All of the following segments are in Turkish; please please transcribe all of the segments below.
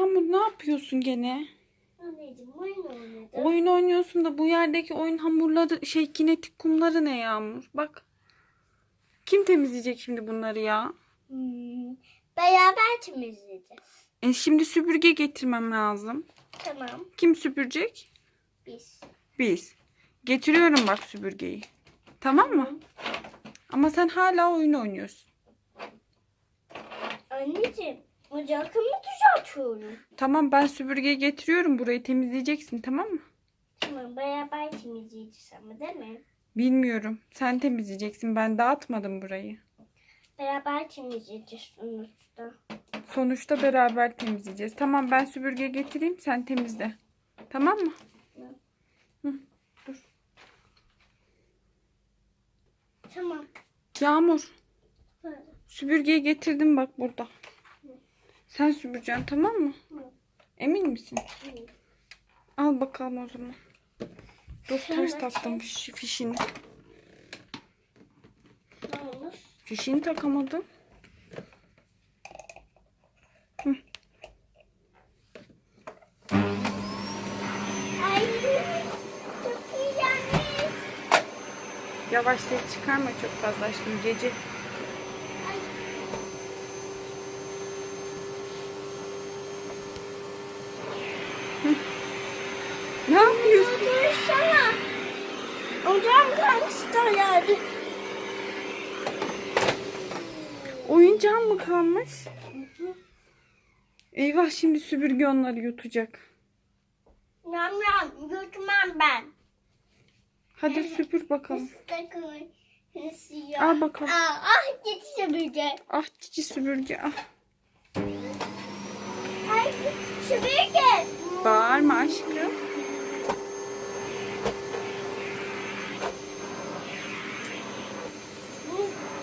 Yağmur ne yapıyorsun gene? Anneciğim oyun oynadım. Oyun oynuyorsun da bu yerdeki oyun hamurları şey kinetik kumları ne Yağmur? Bak. Kim temizleyecek şimdi bunları ya? Hmm, beraber temizleyeceğiz. E şimdi süpürge getirmem lazım. Tamam. Kim süpürecek? Biz. Biz. Getiriyorum bak süpürgeyi. Tamam mı? Ama sen hala oyun oynuyorsun. Anneciğim ocakımı düzeltiyorum. Tamam ben süpürgeyi getiriyorum burayı temizleyeceksin tamam mı? Tamam beraber temizleyeceğiz ama değil mi? Bilmiyorum. Sen temizleyeceksin. Ben dağıtmadım burayı. Beraber temizleyeceğiz sonuçta. Sonuçta beraber temizleyeceğiz. Tamam ben süpürge getireyim sen temizle. Tamam mı? Hı, dur. Tamam. Yağmur Böyle. süpürgeyi getirdim bak burada. Sen süpüreceksin tamam mı? Hı. Emin misin? Hı. Al bakalım o zaman. Dur ters taktım fişini. Fişini takamadım. Ay yani. Yavaş ses çıkarma çok fazla aşkım gece. Ne yapıyorsun? Dursana. Ocağım kalmıştı yani. Oyuncağın mı kalmış? Eyvah şimdi süpürge onları yutacak. Yam yam yutmam ben. Hadi süpür bakalım. Al bakalım. Aa, ah gitti süpürge. Ah cici süpürge ah. Ay süpürge. Bağırma aşkım.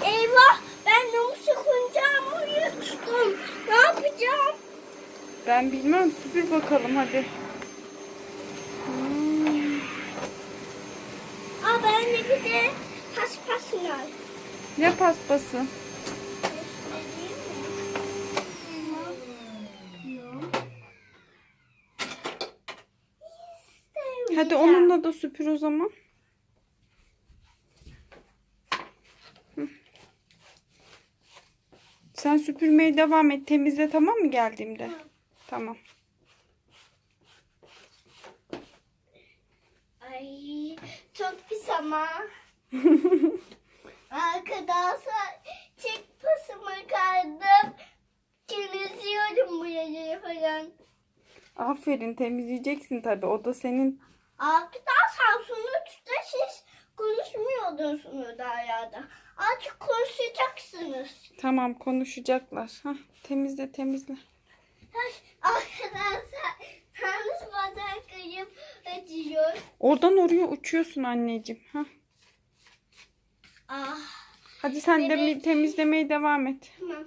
Eyvah ben de sıkıncamı yuttum. Ne yapacağım? Ben bilmem süpür bakalım hadi. Hmm, Aa ben de bir de paspas. Ne paspası? Hadi onunla da süpür o zaman. Hı. Sen süpürmeye devam et. Temizle tamam mı geldiğimde? Tamam. Ay çok pis ama. Arkadaşlar tek pasımı kaldım. Temizliyorum bu yerleri falan. Aferin temizleyeceksin tabii. O da senin Arkadaşlar sonuçta siz konuşmuyordunuz hala. Artık konuşacaksınız. tamam konuşacaklar. Hah, temizle temizle. Arkadaşlar yalnız kayıp acıyor. Oradan oraya uçuyorsun anneciğim. Hah. Ah Hadi sen de Evet. temizlemeye devam et. tamam.